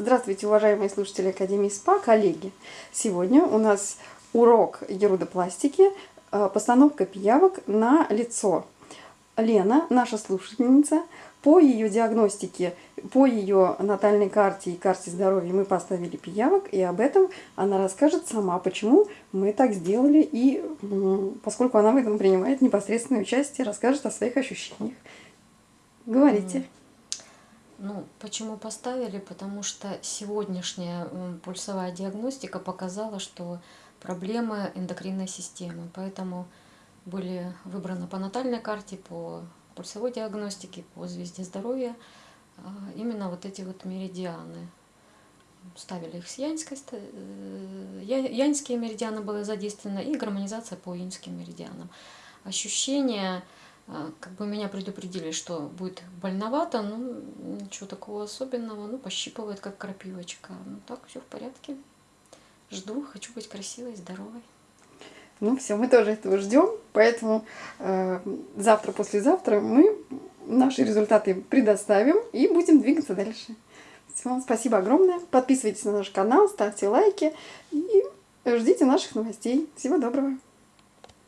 Здравствуйте, уважаемые слушатели Академии СПА, коллеги! Сегодня у нас урок ерудопластики, э, постановка пиявок на лицо. Лена, наша слушательница, по ее диагностике, по ее натальной карте и карте здоровья мы поставили пиявок, и об этом она расскажет сама, почему мы так сделали, и поскольку она в этом принимает непосредственное участие, расскажет о своих ощущениях. Говорите. Ну, почему поставили? Потому что сегодняшняя пульсовая диагностика показала, что проблемы эндокринной системы. Поэтому были выбраны по натальной карте, по пульсовой диагностике, по звезде здоровья а, именно вот эти вот меридианы. Ставили их с янской, э, янские меридианы были задействованы и гармонизация по инским меридианам. Ощущения как бы меня предупредили, что будет больновато, ну, ничего такого особенного, ну, пощипывает, как крапивочка. Ну, так, все в порядке. Жду, хочу быть красивой, здоровой. Ну, все, мы тоже этого ждем, поэтому э, завтра, послезавтра мы наши результаты предоставим и будем двигаться дальше. Все, спасибо огромное. Подписывайтесь на наш канал, ставьте лайки и ждите наших новостей. Всего доброго.